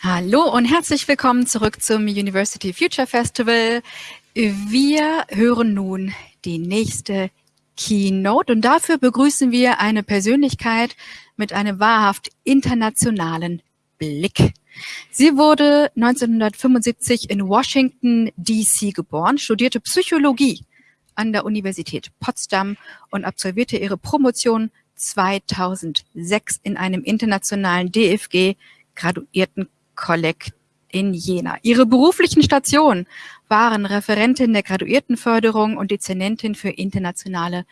Hallo und herzlich willkommen zurück zum University Future Festival. Wir hören nun die nächste Keynote und dafür begrüßen wir eine Persönlichkeit mit einem wahrhaft internationalen Blick. Sie wurde 1975 in Washington, D.C. geboren, studierte Psychologie an der Universität Potsdam und absolvierte ihre Promotion 2006 in einem internationalen DFG Graduiertenkolleg in Jena. Ihre beruflichen Stationen waren Referentin der Graduiertenförderung und Dezernentin für internationale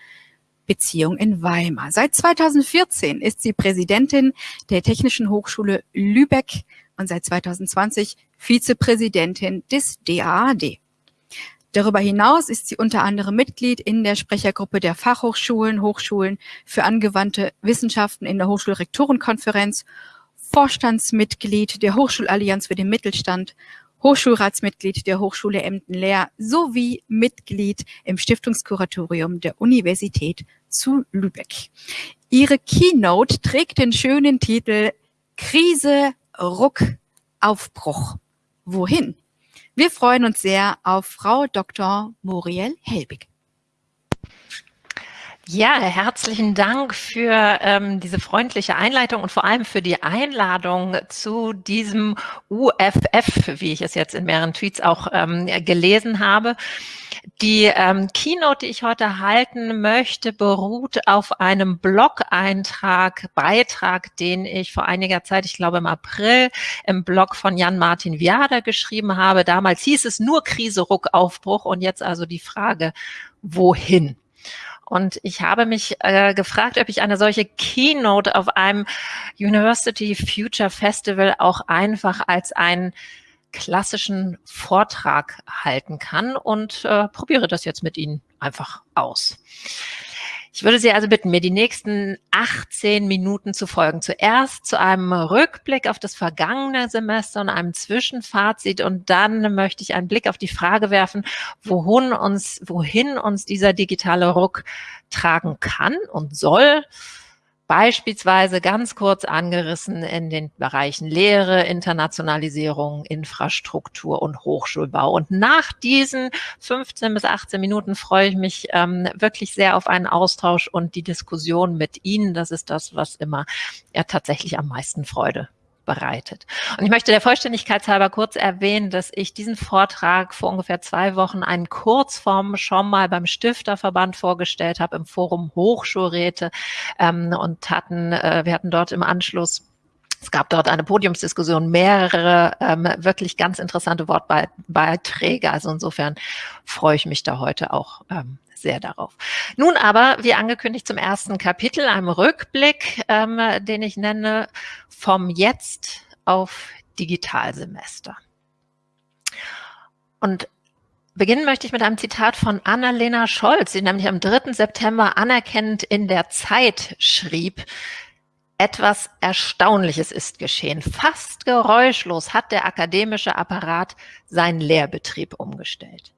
Beziehungen in Weimar. Seit 2014 ist sie Präsidentin der Technischen Hochschule Lübeck und seit 2020 Vizepräsidentin des DAAD. Darüber hinaus ist sie unter anderem Mitglied in der Sprechergruppe der Fachhochschulen, Hochschulen für angewandte Wissenschaften in der Hochschulrektorenkonferenz, Vorstandsmitglied der Hochschulallianz für den Mittelstand, Hochschulratsmitglied der Hochschule Emden-Lehr sowie Mitglied im Stiftungskuratorium der Universität zu Lübeck. Ihre Keynote trägt den schönen Titel Krise, Ruck, Aufbruch. Wohin? Wir freuen uns sehr auf Frau Dr. Muriel Helbig. Ja, herzlichen Dank für ähm, diese freundliche Einleitung und vor allem für die Einladung zu diesem UFF, wie ich es jetzt in mehreren Tweets auch ähm, gelesen habe. Die ähm, Keynote, die ich heute halten möchte, beruht auf einem Blog-Eintrag, Beitrag, den ich vor einiger Zeit, ich glaube im April, im Blog von Jan-Martin Viader geschrieben habe. Damals hieß es nur Krise, Ruck, Aufbruch und jetzt also die Frage, wohin? Und ich habe mich äh, gefragt, ob ich eine solche Keynote auf einem University Future Festival auch einfach als einen klassischen Vortrag halten kann und äh, probiere das jetzt mit Ihnen einfach aus. Ich würde Sie also bitten, mir die nächsten 18 Minuten zu folgen. Zuerst zu einem Rückblick auf das vergangene Semester und einem Zwischenfazit und dann möchte ich einen Blick auf die Frage werfen, wohin uns, wohin uns dieser digitale Ruck tragen kann und soll beispielsweise ganz kurz angerissen in den Bereichen Lehre, Internationalisierung, Infrastruktur und Hochschulbau. Und nach diesen 15 bis 18 Minuten freue ich mich ähm, wirklich sehr auf einen Austausch und die Diskussion mit Ihnen. Das ist das, was immer ja tatsächlich am meisten Freude bereitet. Und ich möchte der Vollständigkeit halber kurz erwähnen, dass ich diesen Vortrag vor ungefähr zwei Wochen einen Kurzform schon mal beim Stifterverband vorgestellt habe im Forum Hochschulräte ähm, und hatten, äh, wir hatten dort im Anschluss es gab dort eine Podiumsdiskussion, mehrere ähm, wirklich ganz interessante Wortbeiträge. Also insofern freue ich mich da heute auch ähm, sehr darauf. Nun aber, wie angekündigt, zum ersten Kapitel, einem Rückblick, ähm, den ich nenne, vom Jetzt auf Digitalsemester. Und beginnen möchte ich mit einem Zitat von Annalena Scholz, die nämlich am 3. September anerkennend in der Zeit schrieb, etwas Erstaunliches ist geschehen. Fast geräuschlos hat der akademische Apparat seinen Lehrbetrieb umgestellt.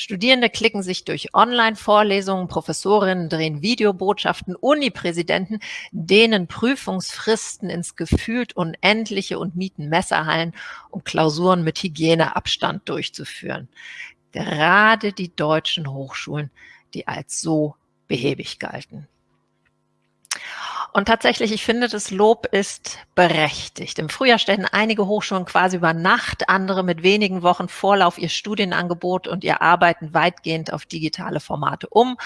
Studierende klicken sich durch Online-Vorlesungen, Professorinnen drehen Videobotschaften, Unipräsidenten dehnen Prüfungsfristen ins gefühlt Unendliche und mieten Messerhallen, um Klausuren mit Hygieneabstand durchzuführen. Gerade die deutschen Hochschulen, die als so behäbig galten. Und tatsächlich, ich finde, das Lob ist berechtigt. Im Frühjahr stellen einige Hochschulen quasi über Nacht, andere mit wenigen Wochen Vorlauf ihr Studienangebot und ihr Arbeiten weitgehend auf digitale Formate um.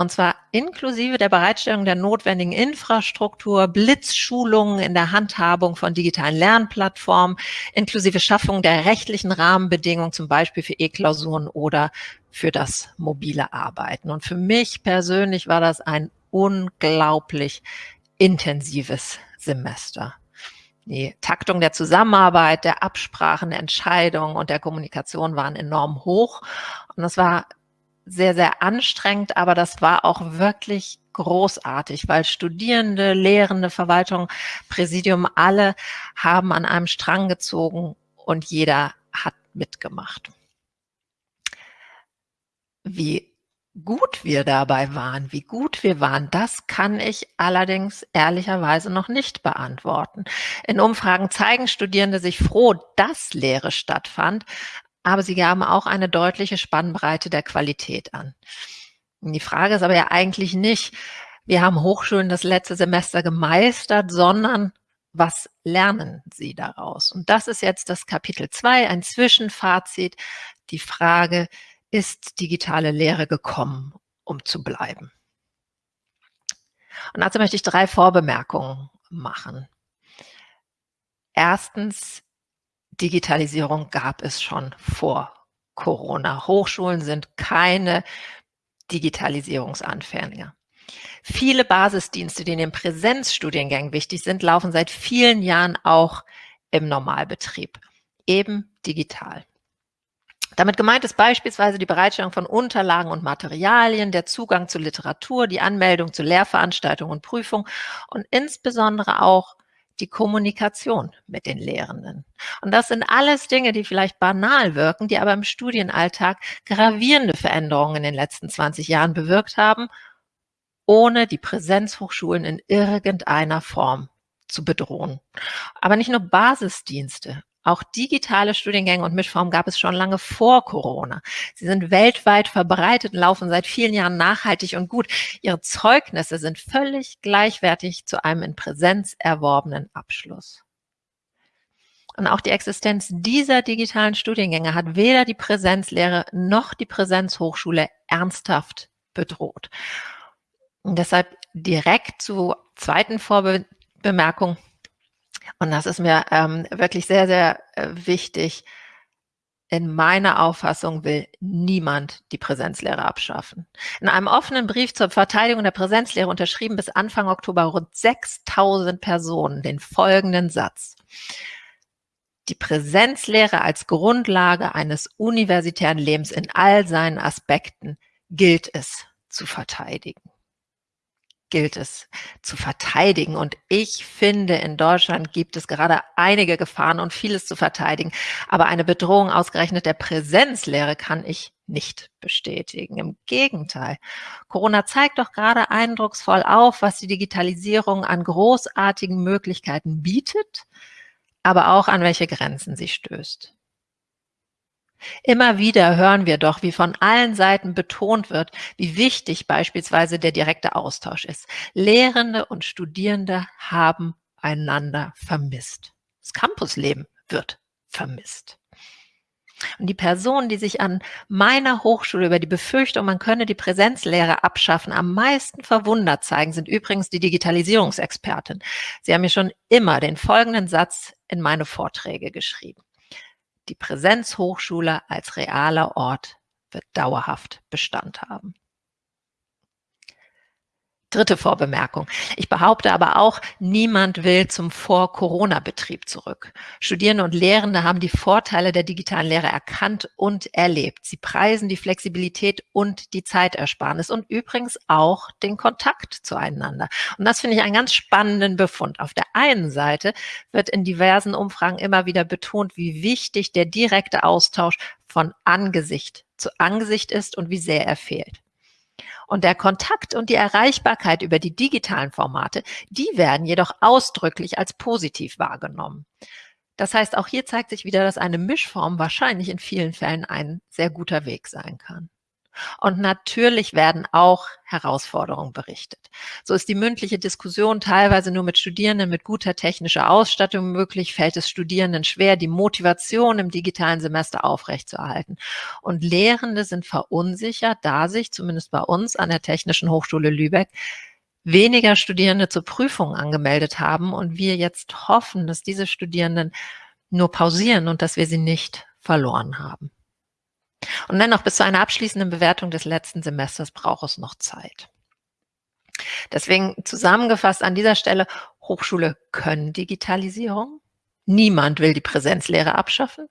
Und zwar inklusive der Bereitstellung der notwendigen Infrastruktur, Blitzschulungen in der Handhabung von digitalen Lernplattformen, inklusive Schaffung der rechtlichen Rahmenbedingungen, zum Beispiel für E-Klausuren oder für das mobile Arbeiten. Und für mich persönlich war das ein unglaublich intensives Semester. Die Taktung der Zusammenarbeit, der Absprachen, der Entscheidungen und der Kommunikation waren enorm hoch. Und das war sehr, sehr anstrengend, aber das war auch wirklich großartig, weil Studierende, Lehrende, Verwaltung, Präsidium, alle haben an einem Strang gezogen und jeder hat mitgemacht. Wie gut wir dabei waren, wie gut wir waren, das kann ich allerdings ehrlicherweise noch nicht beantworten. In Umfragen zeigen Studierende sich froh, dass Lehre stattfand, aber sie gaben auch eine deutliche Spannbreite der Qualität an. Die Frage ist aber ja eigentlich nicht, wir haben Hochschulen das letzte Semester gemeistert, sondern was lernen sie daraus? Und das ist jetzt das Kapitel 2, ein Zwischenfazit, die Frage, ist digitale Lehre gekommen, um zu bleiben? Und dazu möchte ich drei Vorbemerkungen machen. Erstens, Digitalisierung gab es schon vor Corona. Hochschulen sind keine Digitalisierungsanfänger. Viele Basisdienste, die in den Präsenzstudiengängen wichtig sind, laufen seit vielen Jahren auch im Normalbetrieb, eben digital. Damit gemeint ist beispielsweise die Bereitstellung von Unterlagen und Materialien, der Zugang zu Literatur, die Anmeldung zu Lehrveranstaltungen und Prüfungen und insbesondere auch die Kommunikation mit den Lehrenden. Und das sind alles Dinge, die vielleicht banal wirken, die aber im Studienalltag gravierende Veränderungen in den letzten 20 Jahren bewirkt haben, ohne die Präsenzhochschulen in irgendeiner Form zu bedrohen. Aber nicht nur Basisdienste, auch digitale Studiengänge und Mischformen gab es schon lange vor Corona. Sie sind weltweit verbreitet und laufen seit vielen Jahren nachhaltig und gut. Ihre Zeugnisse sind völlig gleichwertig zu einem in Präsenz erworbenen Abschluss. Und auch die Existenz dieser digitalen Studiengänge hat weder die Präsenzlehre noch die Präsenzhochschule ernsthaft bedroht. Und deshalb direkt zur zweiten Vorbemerkung. Und das ist mir ähm, wirklich sehr, sehr äh, wichtig. In meiner Auffassung will niemand die Präsenzlehre abschaffen. In einem offenen Brief zur Verteidigung der Präsenzlehre unterschrieben bis Anfang Oktober rund 6000 Personen den folgenden Satz. Die Präsenzlehre als Grundlage eines universitären Lebens in all seinen Aspekten gilt es zu verteidigen gilt es zu verteidigen. Und ich finde, in Deutschland gibt es gerade einige Gefahren und vieles zu verteidigen. Aber eine Bedrohung ausgerechnet der Präsenzlehre kann ich nicht bestätigen. Im Gegenteil. Corona zeigt doch gerade eindrucksvoll auf, was die Digitalisierung an großartigen Möglichkeiten bietet, aber auch an welche Grenzen sie stößt. Immer wieder hören wir doch, wie von allen Seiten betont wird, wie wichtig beispielsweise der direkte Austausch ist. Lehrende und Studierende haben einander vermisst. Das Campusleben wird vermisst. Und die Personen, die sich an meiner Hochschule über die Befürchtung, man könne die Präsenzlehre abschaffen, am meisten verwundert zeigen, sind übrigens die Digitalisierungsexpertin. Sie haben mir schon immer den folgenden Satz in meine Vorträge geschrieben. Die Präsenzhochschule als realer Ort wird dauerhaft Bestand haben. Dritte Vorbemerkung. Ich behaupte aber auch, niemand will zum Vor-Corona-Betrieb zurück. Studierende und Lehrende haben die Vorteile der digitalen Lehre erkannt und erlebt. Sie preisen die Flexibilität und die Zeitersparnis und übrigens auch den Kontakt zueinander. Und das finde ich einen ganz spannenden Befund. Auf der einen Seite wird in diversen Umfragen immer wieder betont, wie wichtig der direkte Austausch von Angesicht zu Angesicht ist und wie sehr er fehlt. Und der Kontakt und die Erreichbarkeit über die digitalen Formate, die werden jedoch ausdrücklich als positiv wahrgenommen. Das heißt, auch hier zeigt sich wieder, dass eine Mischform wahrscheinlich in vielen Fällen ein sehr guter Weg sein kann. Und natürlich werden auch Herausforderungen berichtet. So ist die mündliche Diskussion teilweise nur mit Studierenden mit guter technischer Ausstattung möglich, fällt es Studierenden schwer, die Motivation im digitalen Semester aufrechtzuerhalten. Und Lehrende sind verunsichert, da sich, zumindest bei uns an der Technischen Hochschule Lübeck, weniger Studierende zur Prüfung angemeldet haben und wir jetzt hoffen, dass diese Studierenden nur pausieren und dass wir sie nicht verloren haben. Und dennoch bis zu einer abschließenden Bewertung des letzten Semesters braucht es noch Zeit. Deswegen zusammengefasst an dieser Stelle, Hochschule können Digitalisierung. Niemand will die Präsenzlehre abschaffen.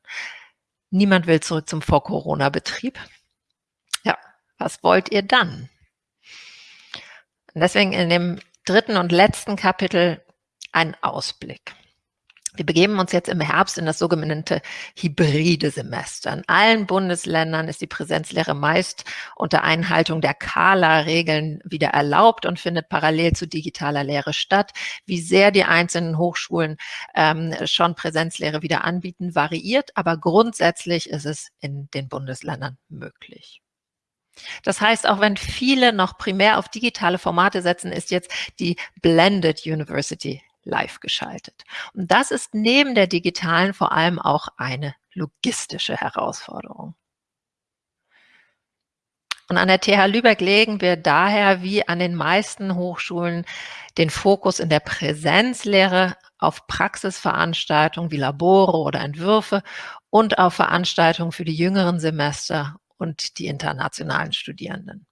Niemand will zurück zum Vor-Corona-Betrieb. Ja, was wollt ihr dann? Und deswegen in dem dritten und letzten Kapitel ein Ausblick. Wir begeben uns jetzt im Herbst in das sogenannte hybride Semester. In allen Bundesländern ist die Präsenzlehre meist unter Einhaltung der Kala-Regeln wieder erlaubt und findet parallel zu digitaler Lehre statt. Wie sehr die einzelnen Hochschulen ähm, schon Präsenzlehre wieder anbieten, variiert, aber grundsätzlich ist es in den Bundesländern möglich. Das heißt, auch wenn viele noch primär auf digitale Formate setzen, ist jetzt die Blended University live geschaltet. Und das ist neben der digitalen vor allem auch eine logistische Herausforderung. Und an der TH Lübeck legen wir daher wie an den meisten Hochschulen den Fokus in der Präsenzlehre auf Praxisveranstaltungen wie Labore oder Entwürfe und auf Veranstaltungen für die jüngeren Semester und die internationalen Studierenden.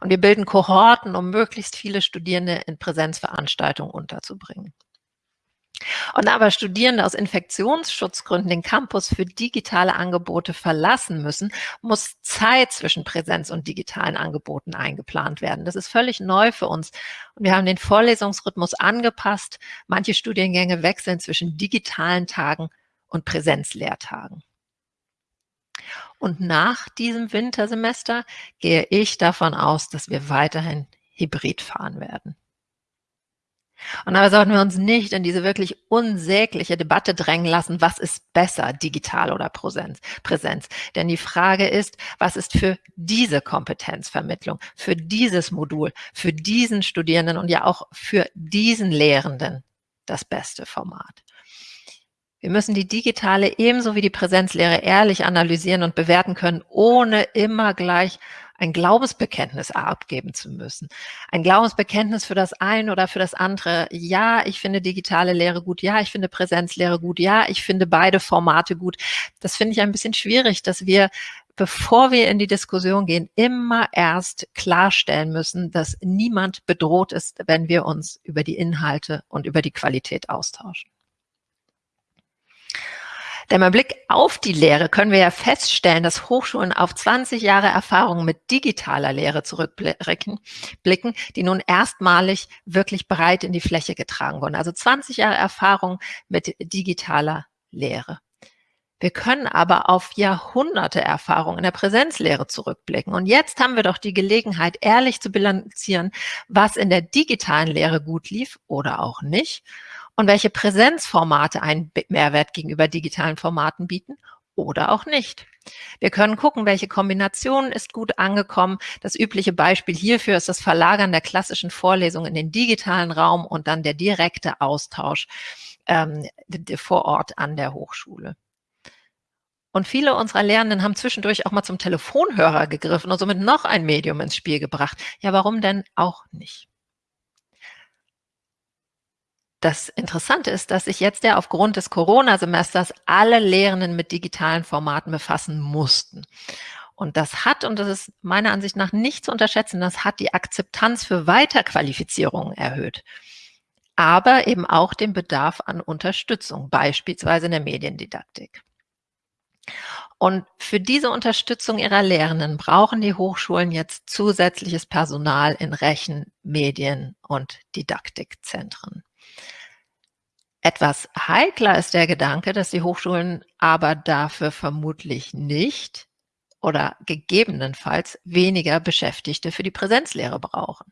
Und wir bilden Kohorten, um möglichst viele Studierende in Präsenzveranstaltungen unterzubringen. Und aber Studierende aus Infektionsschutzgründen den Campus für digitale Angebote verlassen müssen, muss Zeit zwischen Präsenz und digitalen Angeboten eingeplant werden. Das ist völlig neu für uns. Und wir haben den Vorlesungsrhythmus angepasst. Manche Studiengänge wechseln zwischen digitalen Tagen und Präsenzlehrtagen. Und nach diesem Wintersemester gehe ich davon aus, dass wir weiterhin hybrid fahren werden. Und dabei sollten wir uns nicht in diese wirklich unsägliche Debatte drängen lassen, was ist besser, digital oder Präsenz. Präsenz. Denn die Frage ist, was ist für diese Kompetenzvermittlung, für dieses Modul, für diesen Studierenden und ja auch für diesen Lehrenden das beste Format. Wir müssen die digitale ebenso wie die Präsenzlehre ehrlich analysieren und bewerten können, ohne immer gleich ein Glaubensbekenntnis abgeben zu müssen. Ein Glaubensbekenntnis für das eine oder für das andere. Ja, ich finde digitale Lehre gut. Ja, ich finde Präsenzlehre gut. Ja, ich finde beide Formate gut. Das finde ich ein bisschen schwierig, dass wir bevor wir in die Diskussion gehen, immer erst klarstellen müssen, dass niemand bedroht ist, wenn wir uns über die Inhalte und über die Qualität austauschen. Denn beim Blick auf die Lehre können wir ja feststellen, dass Hochschulen auf 20 Jahre Erfahrung mit digitaler Lehre zurückblicken, die nun erstmalig wirklich breit in die Fläche getragen wurden. Also 20 Jahre Erfahrung mit digitaler Lehre. Wir können aber auf Jahrhunderte Erfahrung in der Präsenzlehre zurückblicken. Und jetzt haben wir doch die Gelegenheit, ehrlich zu bilanzieren, was in der digitalen Lehre gut lief oder auch nicht und welche Präsenzformate einen Mehrwert gegenüber digitalen Formaten bieten oder auch nicht. Wir können gucken, welche Kombination ist gut angekommen. Das übliche Beispiel hierfür ist das Verlagern der klassischen Vorlesung in den digitalen Raum und dann der direkte Austausch ähm, vor Ort an der Hochschule. Und viele unserer Lehrenden haben zwischendurch auch mal zum Telefonhörer gegriffen und somit noch ein Medium ins Spiel gebracht. Ja, warum denn auch nicht? Das Interessante ist, dass sich jetzt ja aufgrund des Corona-Semesters alle Lehrenden mit digitalen Formaten befassen mussten. Und das hat, und das ist meiner Ansicht nach nicht zu unterschätzen, das hat die Akzeptanz für Weiterqualifizierungen erhöht. Aber eben auch den Bedarf an Unterstützung, beispielsweise in der Mediendidaktik. Und für diese Unterstützung ihrer Lehrenden brauchen die Hochschulen jetzt zusätzliches Personal in Rechen-, Medien- und Didaktikzentren. Etwas heikler ist der Gedanke, dass die Hochschulen aber dafür vermutlich nicht oder gegebenenfalls weniger Beschäftigte für die Präsenzlehre brauchen.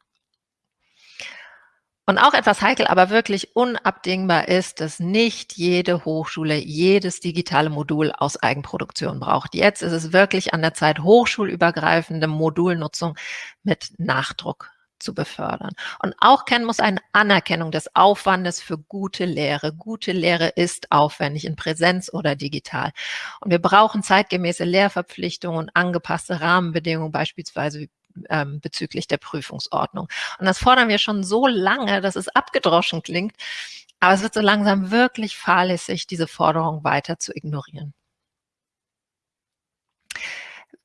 Und auch etwas heikel, aber wirklich unabdingbar ist, dass nicht jede Hochschule jedes digitale Modul aus Eigenproduktion braucht. Jetzt ist es wirklich an der Zeit, hochschulübergreifende Modulnutzung mit Nachdruck zu befördern. Und auch kennen muss eine Anerkennung des Aufwandes für gute Lehre. Gute Lehre ist aufwendig in Präsenz oder digital. Und wir brauchen zeitgemäße Lehrverpflichtungen und angepasste Rahmenbedingungen, beispielsweise ähm, bezüglich der Prüfungsordnung. Und das fordern wir schon so lange, dass es abgedroschen klingt. Aber es wird so langsam wirklich fahrlässig, diese Forderung weiter zu ignorieren.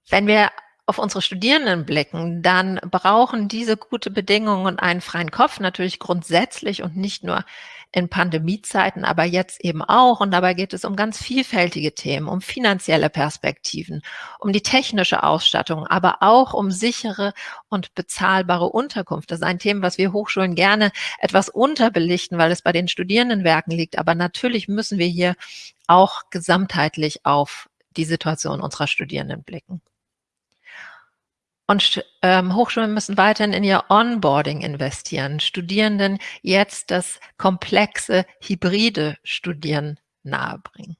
Wenn wir auf unsere Studierenden blicken, dann brauchen diese gute Bedingungen und einen freien Kopf natürlich grundsätzlich und nicht nur in Pandemiezeiten, aber jetzt eben auch. Und dabei geht es um ganz vielfältige Themen, um finanzielle Perspektiven, um die technische Ausstattung, aber auch um sichere und bezahlbare Unterkunft. Das ist ein Thema, was wir Hochschulen gerne etwas unterbelichten, weil es bei den Studierendenwerken liegt. Aber natürlich müssen wir hier auch gesamtheitlich auf die Situation unserer Studierenden blicken. Und ähm, Hochschulen müssen weiterhin in ihr Onboarding investieren, Studierenden jetzt das komplexe hybride Studieren nahebringen.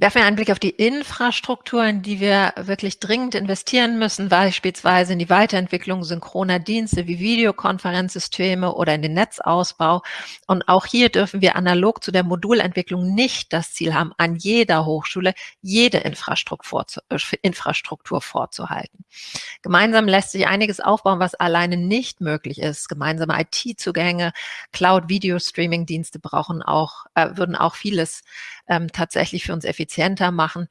Werfen wir einen Blick auf die Infrastruktur, in die wir wirklich dringend investieren müssen, beispielsweise in die Weiterentwicklung synchroner Dienste wie Videokonferenzsysteme oder in den Netzausbau. Und auch hier dürfen wir analog zu der Modulentwicklung nicht das Ziel haben, an jeder Hochschule jede Infrastruktur, äh, Infrastruktur vorzuhalten. Gemeinsam lässt sich einiges aufbauen, was alleine nicht möglich ist. Gemeinsame IT-Zugänge, Cloud-Video-Streaming-Dienste brauchen auch, äh, würden auch vieles ähm, tatsächlich für uns effizienter machen.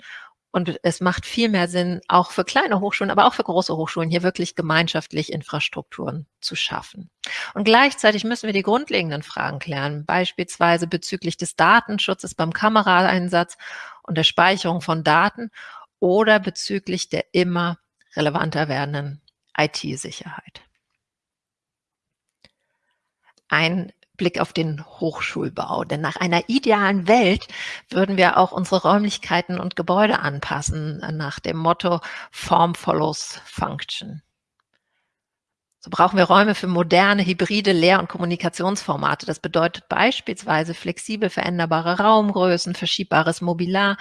Und es macht viel mehr Sinn, auch für kleine Hochschulen, aber auch für große Hochschulen, hier wirklich gemeinschaftlich Infrastrukturen zu schaffen. Und gleichzeitig müssen wir die grundlegenden Fragen klären, beispielsweise bezüglich des Datenschutzes beim Kameraeinsatz und der Speicherung von Daten oder bezüglich der immer relevanter werdenden IT-Sicherheit. Ein Blick auf den Hochschulbau. Denn nach einer idealen Welt würden wir auch unsere Räumlichkeiten und Gebäude anpassen, nach dem Motto Form follows Function. So brauchen wir Räume für moderne, hybride Lehr- und Kommunikationsformate. Das bedeutet beispielsweise flexibel veränderbare Raumgrößen, verschiebbares Mobiliar,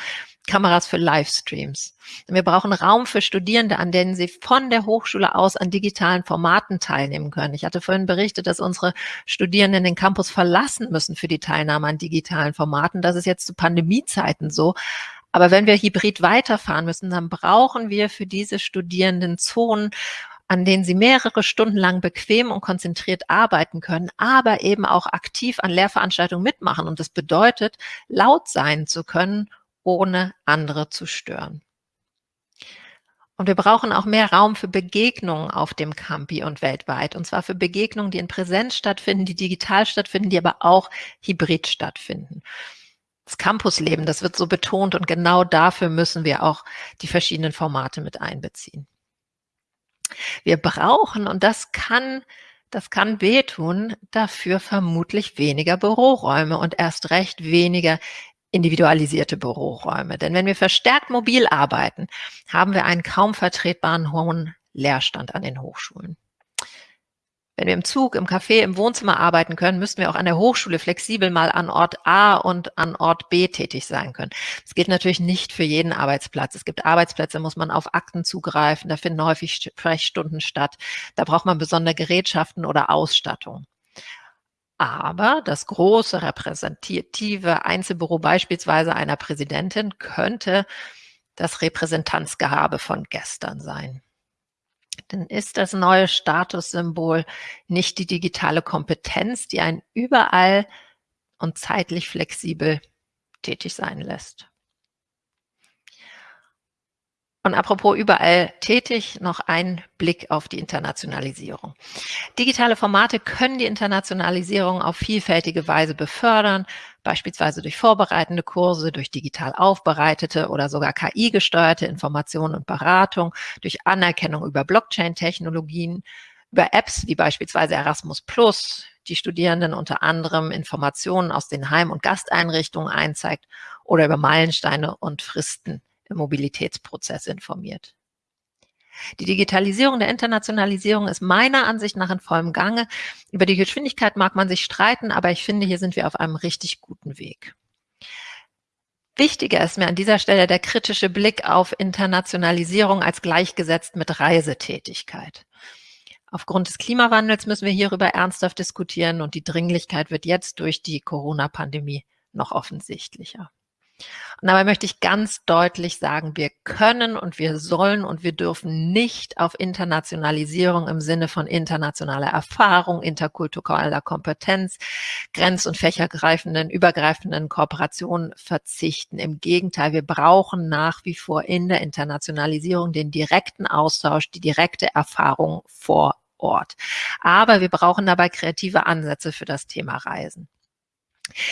Kameras für Livestreams. Wir brauchen Raum für Studierende, an denen sie von der Hochschule aus an digitalen Formaten teilnehmen können. Ich hatte vorhin berichtet, dass unsere Studierenden den Campus verlassen müssen für die Teilnahme an digitalen Formaten. Das ist jetzt zu Pandemiezeiten so. Aber wenn wir hybrid weiterfahren müssen, dann brauchen wir für diese Studierenden Zonen, an denen sie mehrere Stunden lang bequem und konzentriert arbeiten können, aber eben auch aktiv an Lehrveranstaltungen mitmachen. Und das bedeutet, laut sein zu können, ohne andere zu stören. Und wir brauchen auch mehr Raum für Begegnungen auf dem Campi und weltweit. Und zwar für Begegnungen, die in Präsenz stattfinden, die digital stattfinden, die aber auch hybrid stattfinden. Das Campusleben, das wird so betont und genau dafür müssen wir auch die verschiedenen Formate mit einbeziehen. Wir brauchen, und das kann, das kann wehtun, dafür vermutlich weniger Büroräume und erst recht weniger individualisierte Büroräume. Denn wenn wir verstärkt mobil arbeiten, haben wir einen kaum vertretbaren hohen Leerstand an den Hochschulen. Wenn wir im Zug, im Café, im Wohnzimmer arbeiten können, müssten wir auch an der Hochschule flexibel mal an Ort A und an Ort B tätig sein können. Das gilt natürlich nicht für jeden Arbeitsplatz. Es gibt Arbeitsplätze, muss man auf Akten zugreifen, da finden häufig Sprechstunden statt. Da braucht man besondere Gerätschaften oder Ausstattung. Aber das große repräsentative Einzelbüro beispielsweise einer Präsidentin könnte das Repräsentanzgehabe von gestern sein. Denn ist das neue Statussymbol nicht die digitale Kompetenz, die einen überall und zeitlich flexibel tätig sein lässt? Und apropos überall tätig, noch ein Blick auf die Internationalisierung. Digitale Formate können die Internationalisierung auf vielfältige Weise befördern, beispielsweise durch vorbereitende Kurse, durch digital aufbereitete oder sogar KI-gesteuerte Information und Beratung, durch Anerkennung über Blockchain-Technologien, über Apps wie beispielsweise Erasmus Plus, die Studierenden unter anderem Informationen aus den Heim- und Gasteinrichtungen einzeigt oder über Meilensteine und Fristen im Mobilitätsprozess informiert. Die Digitalisierung der Internationalisierung ist meiner Ansicht nach in vollem Gange. Über die Geschwindigkeit mag man sich streiten, aber ich finde, hier sind wir auf einem richtig guten Weg. Wichtiger ist mir an dieser Stelle der kritische Blick auf Internationalisierung als gleichgesetzt mit Reisetätigkeit. Aufgrund des Klimawandels müssen wir hierüber ernsthaft diskutieren und die Dringlichkeit wird jetzt durch die Corona-Pandemie noch offensichtlicher. Und dabei möchte ich ganz deutlich sagen, wir können und wir sollen und wir dürfen nicht auf Internationalisierung im Sinne von internationaler Erfahrung, interkultureller Kompetenz, grenz- und fächergreifenden, übergreifenden Kooperationen verzichten. Im Gegenteil, wir brauchen nach wie vor in der Internationalisierung den direkten Austausch, die direkte Erfahrung vor Ort. Aber wir brauchen dabei kreative Ansätze für das Thema Reisen.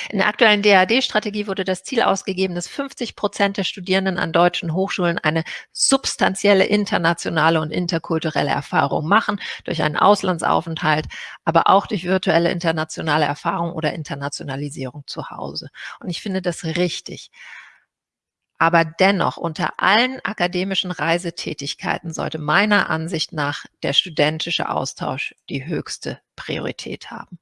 In der aktuellen DAD-Strategie wurde das Ziel ausgegeben, dass 50 Prozent der Studierenden an deutschen Hochschulen eine substanzielle internationale und interkulturelle Erfahrung machen, durch einen Auslandsaufenthalt, aber auch durch virtuelle internationale Erfahrung oder Internationalisierung zu Hause. Und ich finde das richtig. Aber dennoch, unter allen akademischen Reisetätigkeiten sollte meiner Ansicht nach der studentische Austausch die höchste Priorität haben.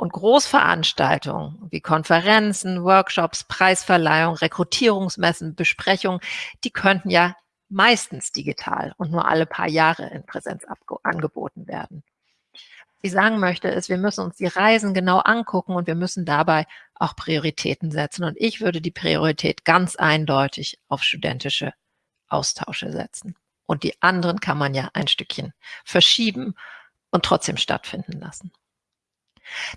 Und Großveranstaltungen wie Konferenzen, Workshops, Preisverleihung, Rekrutierungsmessen, Besprechungen, die könnten ja meistens digital und nur alle paar Jahre in Präsenz angeboten werden. Was ich sagen möchte, ist, wir müssen uns die Reisen genau angucken und wir müssen dabei auch Prioritäten setzen. Und ich würde die Priorität ganz eindeutig auf studentische Austausche setzen. Und die anderen kann man ja ein Stückchen verschieben und trotzdem stattfinden lassen.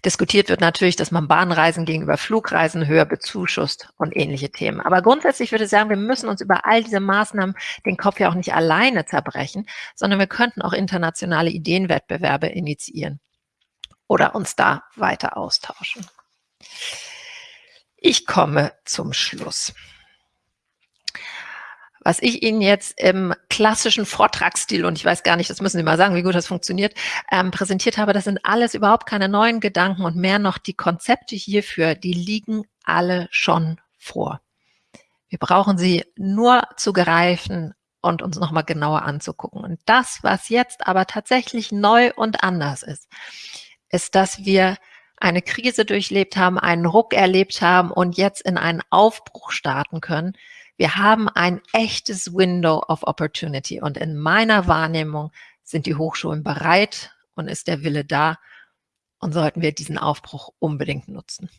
Diskutiert wird natürlich, dass man Bahnreisen gegenüber Flugreisen höher bezuschusst und ähnliche Themen. Aber grundsätzlich würde ich sagen, wir müssen uns über all diese Maßnahmen den Kopf ja auch nicht alleine zerbrechen, sondern wir könnten auch internationale Ideenwettbewerbe initiieren oder uns da weiter austauschen. Ich komme zum Schluss. Was ich Ihnen jetzt im klassischen Vortragsstil, und ich weiß gar nicht, das müssen Sie mal sagen, wie gut das funktioniert, ähm, präsentiert habe, das sind alles überhaupt keine neuen Gedanken und mehr noch die Konzepte hierfür, die liegen alle schon vor. Wir brauchen sie nur zu greifen und uns nochmal genauer anzugucken. Und das, was jetzt aber tatsächlich neu und anders ist, ist, dass wir eine Krise durchlebt haben, einen Ruck erlebt haben und jetzt in einen Aufbruch starten können, wir haben ein echtes Window of Opportunity und in meiner Wahrnehmung sind die Hochschulen bereit und ist der Wille da und sollten wir diesen Aufbruch unbedingt nutzen.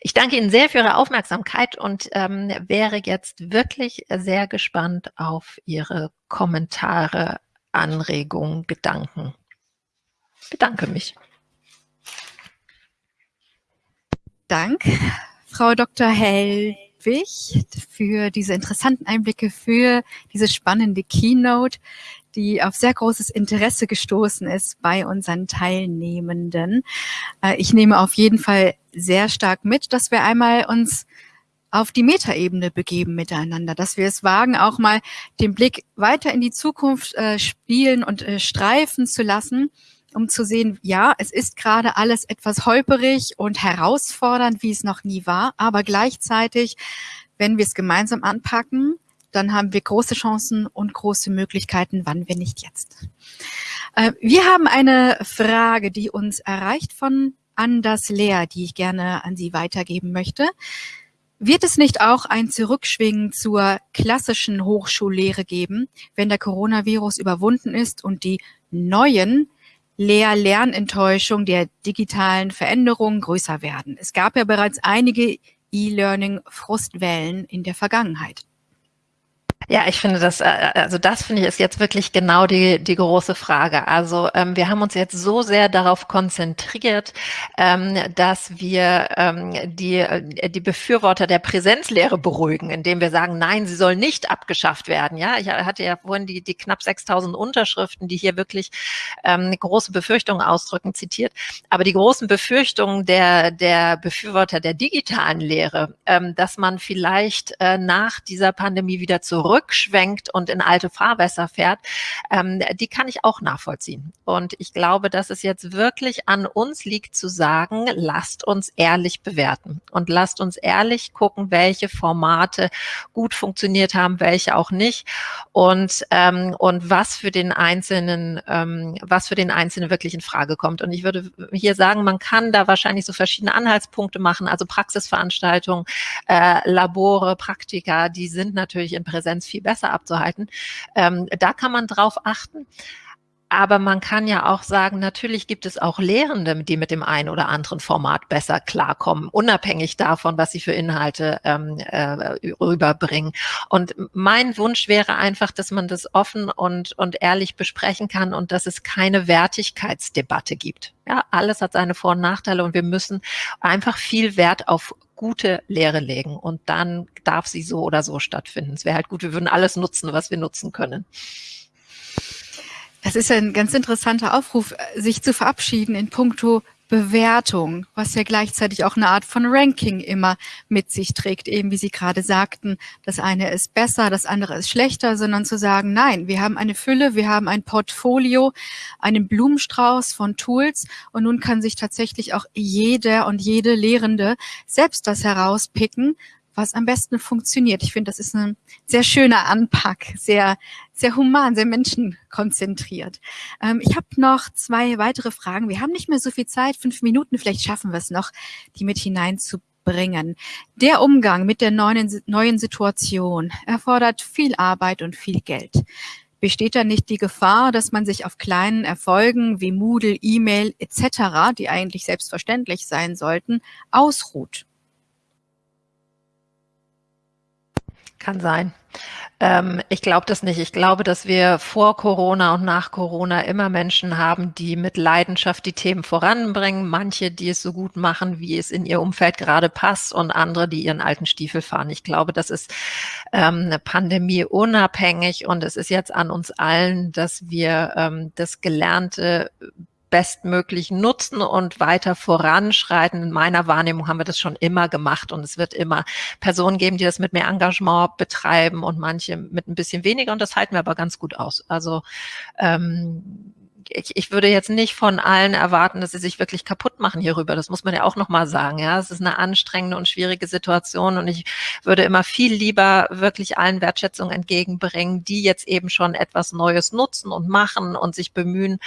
Ich danke Ihnen sehr für Ihre Aufmerksamkeit und ähm, wäre jetzt wirklich sehr gespannt auf Ihre Kommentare, Anregungen, Gedanken. Bedanke mich. Dank, Frau Dr. Hell. Ludwig für diese interessanten Einblicke, für diese spannende Keynote, die auf sehr großes Interesse gestoßen ist bei unseren Teilnehmenden. Äh, ich nehme auf jeden Fall sehr stark mit, dass wir einmal uns auf die Metaebene begeben miteinander, dass wir es wagen, auch mal den Blick weiter in die Zukunft äh, spielen und äh, streifen zu lassen um zu sehen, ja, es ist gerade alles etwas holperig und herausfordernd, wie es noch nie war, aber gleichzeitig, wenn wir es gemeinsam anpacken, dann haben wir große Chancen und große Möglichkeiten, wann wir nicht jetzt. Äh, wir haben eine Frage, die uns erreicht von Anders Lehr, die ich gerne an Sie weitergeben möchte. Wird es nicht auch ein Zurückschwingen zur klassischen Hochschullehre geben, wenn der Coronavirus überwunden ist und die neuen Lehr-Lernenttäuschung der digitalen Veränderungen größer werden. Es gab ja bereits einige E-Learning-Frustwellen in der Vergangenheit. Ja, ich finde das, äh, also das finde ich ist jetzt wirklich genau die, die große Frage. Also ähm, wir haben uns jetzt so sehr darauf konzentriert, ähm, dass wir ähm, die, äh, die Befürworter der Präsenzlehre beruhigen, indem wir sagen, nein, sie soll nicht abgeschafft werden. Ja, ich hatte ja vorhin die, die knapp 6000 Unterschriften, die hier wirklich ähm, große Befürchtungen ausdrücken, zitiert. Aber die großen Befürchtungen der, der Befürworter der digitalen Lehre, ähm, dass man vielleicht äh, nach dieser Pandemie wieder zurück zurückschwenkt und in alte Fahrwässer fährt, ähm, die kann ich auch nachvollziehen. Und ich glaube, dass es jetzt wirklich an uns liegt zu sagen, lasst uns ehrlich bewerten und lasst uns ehrlich gucken, welche Formate gut funktioniert haben, welche auch nicht und, ähm, und was für den Einzelnen, ähm, was für den Einzelnen wirklich in Frage kommt. Und ich würde hier sagen, man kann da wahrscheinlich so verschiedene Anhaltspunkte machen, also Praxisveranstaltungen, äh, Labore, Praktika, die sind natürlich in Präsenz viel besser abzuhalten. Ähm, da kann man drauf achten. Aber man kann ja auch sagen, natürlich gibt es auch Lehrende, die mit dem einen oder anderen Format besser klarkommen, unabhängig davon, was sie für Inhalte ähm, äh, rüberbringen. Und mein Wunsch wäre einfach, dass man das offen und, und ehrlich besprechen kann und dass es keine Wertigkeitsdebatte gibt. Ja, alles hat seine Vor- und Nachteile und wir müssen einfach viel Wert auf gute Lehre legen und dann darf sie so oder so stattfinden. Es wäre halt gut, wir würden alles nutzen, was wir nutzen können. Das ist ein ganz interessanter Aufruf, sich zu verabschieden in puncto Bewertung, was ja gleichzeitig auch eine Art von Ranking immer mit sich trägt, eben wie Sie gerade sagten, das eine ist besser, das andere ist schlechter, sondern zu sagen, nein, wir haben eine Fülle, wir haben ein Portfolio, einen Blumenstrauß von Tools und nun kann sich tatsächlich auch jeder und jede Lehrende selbst das herauspicken, was am besten funktioniert. Ich finde, das ist ein sehr schöner Anpack, sehr, sehr human, sehr menschenkonzentriert. Ähm, ich habe noch zwei weitere Fragen. Wir haben nicht mehr so viel Zeit, fünf Minuten, vielleicht schaffen wir es noch, die mit hineinzubringen. Der Umgang mit der neuen, neuen Situation erfordert viel Arbeit und viel Geld. Besteht da nicht die Gefahr, dass man sich auf kleinen Erfolgen wie Moodle, E-Mail etc., die eigentlich selbstverständlich sein sollten, ausruht? Kann sein. Ähm, ich glaube das nicht. Ich glaube, dass wir vor Corona und nach Corona immer Menschen haben, die mit Leidenschaft die Themen voranbringen. Manche, die es so gut machen, wie es in ihr Umfeld gerade passt und andere, die ihren alten Stiefel fahren. Ich glaube, das ist ähm, eine Pandemie unabhängig und es ist jetzt an uns allen, dass wir ähm, das Gelernte bestmöglich nutzen und weiter voranschreiten. In meiner Wahrnehmung haben wir das schon immer gemacht und es wird immer Personen geben, die das mit mehr Engagement betreiben und manche mit ein bisschen weniger und das halten wir aber ganz gut aus. Also ähm, ich, ich würde jetzt nicht von allen erwarten, dass sie sich wirklich kaputt machen hierüber. Das muss man ja auch nochmal sagen. Ja, es ist eine anstrengende und schwierige Situation und ich würde immer viel lieber wirklich allen Wertschätzung entgegenbringen, die jetzt eben schon etwas Neues nutzen und machen und sich bemühen.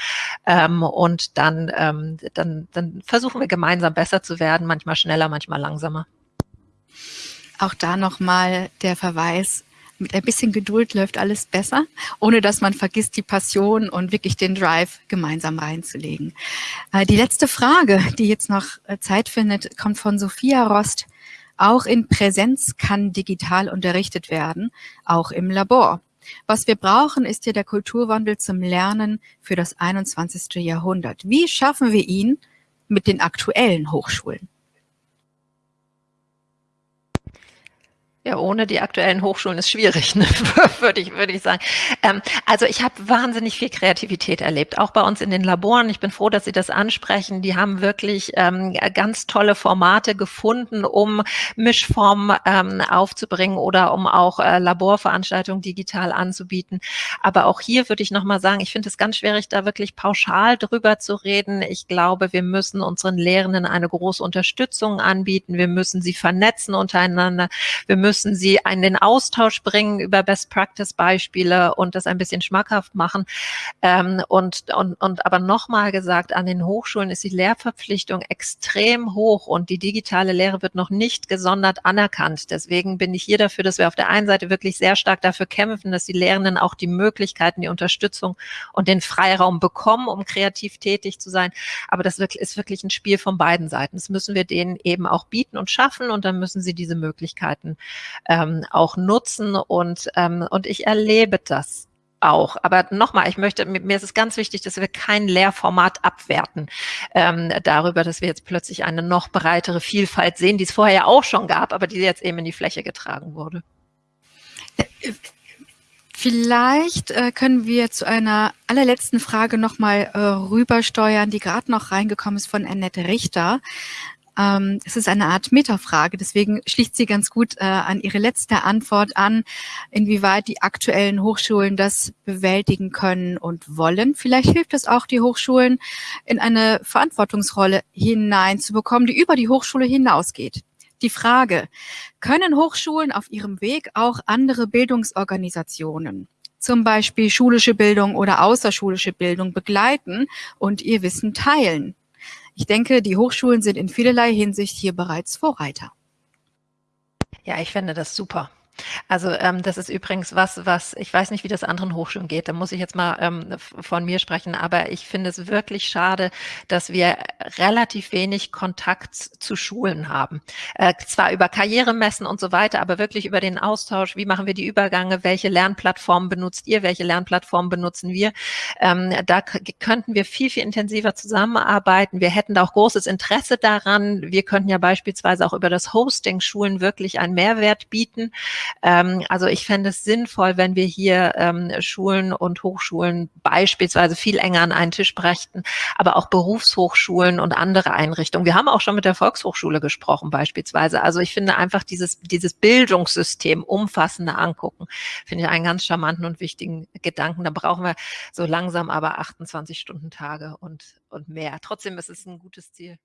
Ähm, und dann, ähm, dann, dann versuchen wir gemeinsam besser zu werden, manchmal schneller, manchmal langsamer. Auch da nochmal der Verweis, mit ein bisschen Geduld läuft alles besser, ohne dass man vergisst, die Passion und wirklich den Drive gemeinsam reinzulegen. Äh, die letzte Frage, die jetzt noch äh, Zeit findet, kommt von Sophia Rost. Auch in Präsenz kann digital unterrichtet werden, auch im Labor. Was wir brauchen, ist ja der Kulturwandel zum Lernen für das 21. Jahrhundert. Wie schaffen wir ihn mit den aktuellen Hochschulen? Ja, ohne die aktuellen Hochschulen ist schwierig, ne? würde ich, würde ich sagen. Ähm, also ich habe wahnsinnig viel Kreativität erlebt, auch bei uns in den Laboren. Ich bin froh, dass Sie das ansprechen. Die haben wirklich ähm, ganz tolle Formate gefunden, um Mischformen ähm, aufzubringen oder um auch äh, Laborveranstaltungen digital anzubieten. Aber auch hier würde ich nochmal sagen, ich finde es ganz schwierig, da wirklich pauschal drüber zu reden. Ich glaube, wir müssen unseren Lehrenden eine große Unterstützung anbieten. Wir müssen sie vernetzen untereinander. Wir müssen müssen sie in den Austausch bringen über Best-Practice-Beispiele und das ein bisschen schmackhaft machen. Ähm, und, und, und aber nochmal gesagt, an den Hochschulen ist die Lehrverpflichtung extrem hoch und die digitale Lehre wird noch nicht gesondert anerkannt. Deswegen bin ich hier dafür, dass wir auf der einen Seite wirklich sehr stark dafür kämpfen, dass die Lehrenden auch die Möglichkeiten, die Unterstützung und den Freiraum bekommen, um kreativ tätig zu sein. Aber das ist wirklich ein Spiel von beiden Seiten. Das müssen wir denen eben auch bieten und schaffen und dann müssen sie diese Möglichkeiten ähm, auch nutzen und, ähm, und ich erlebe das auch. Aber nochmal, ich möchte, mir ist es ganz wichtig, dass wir kein Lehrformat abwerten ähm, darüber, dass wir jetzt plötzlich eine noch breitere Vielfalt sehen, die es vorher ja auch schon gab, aber die jetzt eben in die Fläche getragen wurde. Vielleicht äh, können wir zu einer allerletzten Frage nochmal äh, rübersteuern, die gerade noch reingekommen ist von Annette Richter. Ähm, es ist eine Art Metafrage, deswegen schließt sie ganz gut äh, an Ihre letzte Antwort an, inwieweit die aktuellen Hochschulen das bewältigen können und wollen. Vielleicht hilft es auch, die Hochschulen in eine Verantwortungsrolle hineinzubekommen, die über die Hochschule hinausgeht. Die Frage, können Hochschulen auf ihrem Weg auch andere Bildungsorganisationen zum Beispiel schulische Bildung oder außerschulische Bildung begleiten und ihr Wissen teilen. Ich denke, die Hochschulen sind in vielerlei Hinsicht hier bereits Vorreiter. Ja, ich finde das super. Also ähm, das ist übrigens was, was ich weiß nicht, wie das anderen Hochschulen geht. Da muss ich jetzt mal ähm, von mir sprechen. Aber ich finde es wirklich schade, dass wir relativ wenig Kontakt zu Schulen haben. Äh, zwar über Karrieremessen und so weiter, aber wirklich über den Austausch. Wie machen wir die Übergange? Welche Lernplattformen benutzt ihr? Welche Lernplattformen benutzen wir? Ähm, da könnten wir viel, viel intensiver zusammenarbeiten. Wir hätten da auch großes Interesse daran. Wir könnten ja beispielsweise auch über das Hosting Schulen wirklich einen Mehrwert bieten. Ähm, also ich fände es sinnvoll, wenn wir hier ähm, Schulen und Hochschulen beispielsweise viel enger an einen Tisch brächten, aber auch Berufshochschulen und andere Einrichtungen. Wir haben auch schon mit der Volkshochschule gesprochen beispielsweise. Also ich finde einfach dieses, dieses Bildungssystem umfassender angucken, finde ich einen ganz charmanten und wichtigen Gedanken. Da brauchen wir so langsam aber 28 Stunden Tage und, und mehr. Trotzdem ist es ein gutes Ziel.